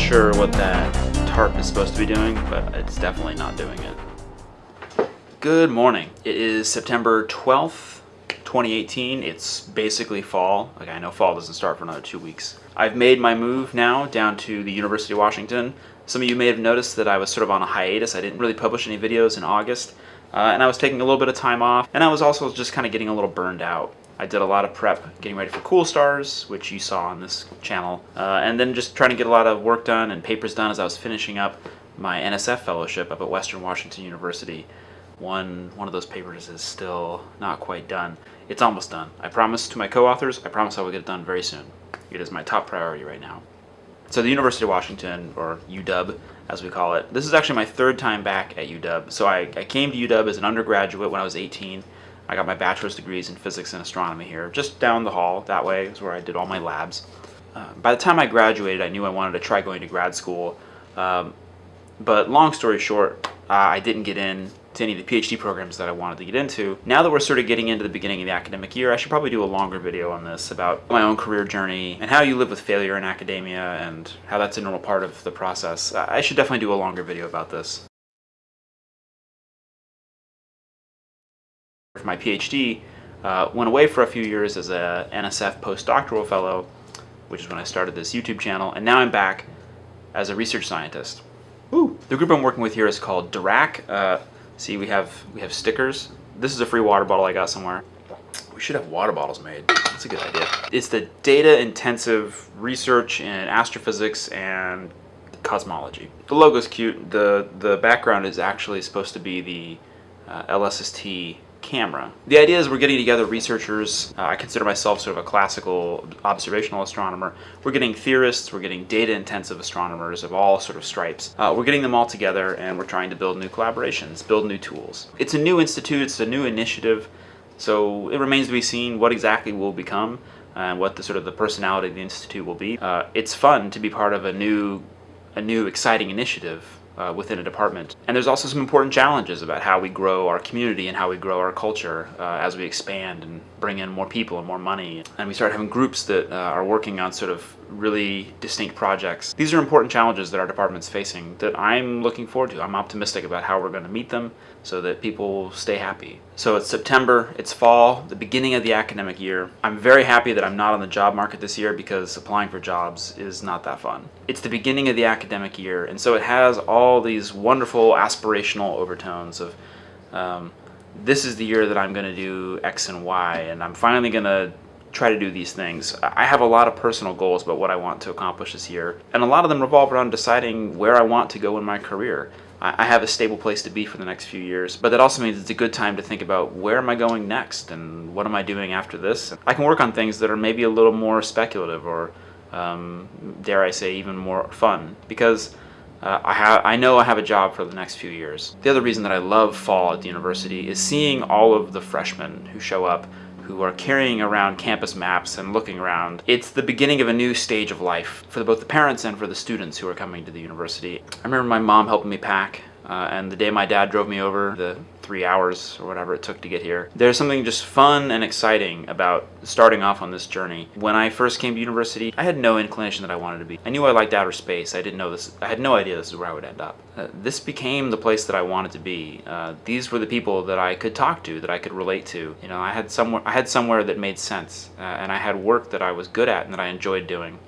sure what that tarp is supposed to be doing, but it's definitely not doing it. Good morning. It is September 12th, 2018. It's basically fall. Like I know fall doesn't start for another two weeks. I've made my move now down to the University of Washington. Some of you may have noticed that I was sort of on a hiatus. I didn't really publish any videos in August. Uh, and I was taking a little bit of time off, and I was also just kind of getting a little burned out. I did a lot of prep getting ready for Cool Stars, which you saw on this channel, uh, and then just trying to get a lot of work done and papers done as I was finishing up my NSF fellowship up at Western Washington University. One, one of those papers is still not quite done. It's almost done. I promised to my co-authors, I promise I will get it done very soon. It is my top priority right now. So the University of Washington, or UW as we call it, this is actually my third time back at UW. So I, I came to UW as an undergraduate when I was 18 I got my bachelor's degrees in physics and astronomy here, just down the hall. That way is where I did all my labs. Uh, by the time I graduated, I knew I wanted to try going to grad school. Um, but long story short, uh, I didn't get in to any of the PhD programs that I wanted to get into. Now that we're sort of getting into the beginning of the academic year, I should probably do a longer video on this about my own career journey and how you live with failure in academia and how that's a normal part of the process. I should definitely do a longer video about this. My PhD, uh, went away for a few years as a NSF postdoctoral fellow, which is when I started this YouTube channel, and now I'm back as a research scientist. Ooh. The group I'm working with here is called Dirac. Uh, see, we have we have stickers. This is a free water bottle I got somewhere. We should have water bottles made. That's a good idea. It's the data-intensive research in astrophysics and cosmology. The logo's cute. The the background is actually supposed to be the uh, LSST camera. The idea is we're getting together researchers. Uh, I consider myself sort of a classical observational astronomer. We're getting theorists, we're getting data-intensive astronomers of all sort of stripes. Uh, we're getting them all together and we're trying to build new collaborations, build new tools. It's a new institute, it's a new initiative, so it remains to be seen what exactly will become and what the sort of the personality of the institute will be. Uh, it's fun to be part of a new, a new exciting initiative uh, within a department. And there's also some important challenges about how we grow our community and how we grow our culture uh, as we expand and bring in more people and more money. And we start having groups that uh, are working on sort of really distinct projects. These are important challenges that our department's facing that I'm looking forward to. I'm optimistic about how we're going to meet them so that people stay happy. So it's September, it's fall, the beginning of the academic year. I'm very happy that I'm not on the job market this year because applying for jobs is not that fun. It's the beginning of the academic year and so it has all these wonderful aspirational overtones of um, this is the year that I'm going to do X and Y and I'm finally going to try to do these things. I have a lot of personal goals about what I want to accomplish this year, and a lot of them revolve around deciding where I want to go in my career. I have a stable place to be for the next few years, but that also means it's a good time to think about where am I going next and what am I doing after this. I can work on things that are maybe a little more speculative or, um, dare I say, even more fun because uh, I, I know I have a job for the next few years. The other reason that I love fall at the university is seeing all of the freshmen who show up who are carrying around campus maps and looking around. It's the beginning of a new stage of life for both the parents and for the students who are coming to the university. I remember my mom helping me pack uh, and the day my dad drove me over, the three hours or whatever it took to get here, there's something just fun and exciting about starting off on this journey. When I first came to university, I had no inclination that I wanted to be. I knew I liked outer space. I didn't know this. I had no idea this is where I would end up. Uh, this became the place that I wanted to be. Uh, these were the people that I could talk to, that I could relate to. You know, I had somewhere, I had somewhere that made sense, uh, and I had work that I was good at and that I enjoyed doing,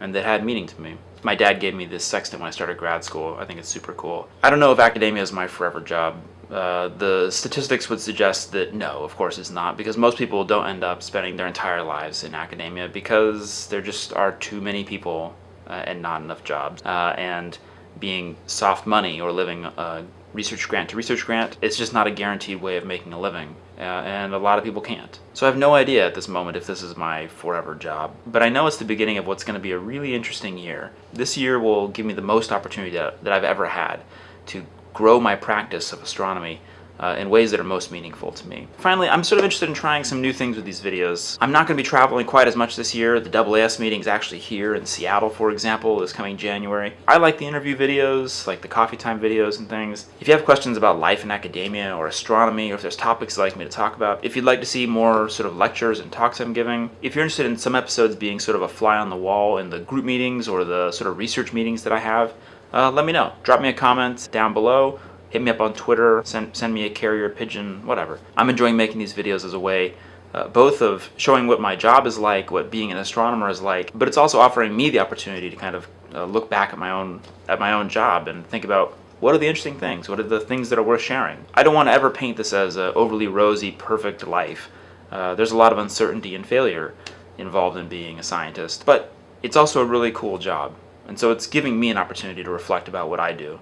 and that had meaning to me. My dad gave me this sextant when I started grad school. I think it's super cool. I don't know if academia is my forever job. Uh, the statistics would suggest that no, of course it's not, because most people don't end up spending their entire lives in academia because there just are too many people uh, and not enough jobs. Uh, and being soft money or living a research grant to research grant, it's just not a guaranteed way of making a living. Uh, and a lot of people can't. So I have no idea at this moment if this is my forever job, but I know it's the beginning of what's going to be a really interesting year. This year will give me the most opportunity that, that I've ever had to grow my practice of astronomy uh, in ways that are most meaningful to me. Finally, I'm sort of interested in trying some new things with these videos. I'm not going to be traveling quite as much this year. The AAS meeting is actually here in Seattle, for example, this coming January. I like the interview videos, like the coffee time videos and things. If you have questions about life in academia or astronomy, or if there's topics you'd like me to talk about, if you'd like to see more sort of lectures and talks I'm giving, if you're interested in some episodes being sort of a fly on the wall in the group meetings or the sort of research meetings that I have, uh, let me know. Drop me a comment down below hit me up on Twitter, send, send me a carrier pigeon, whatever. I'm enjoying making these videos as a way uh, both of showing what my job is like, what being an astronomer is like, but it's also offering me the opportunity to kind of uh, look back at my own at my own job and think about what are the interesting things, what are the things that are worth sharing. I don't want to ever paint this as an overly rosy, perfect life. Uh, there's a lot of uncertainty and failure involved in being a scientist, but it's also a really cool job. And so it's giving me an opportunity to reflect about what I do.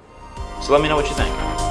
So let me know what you think.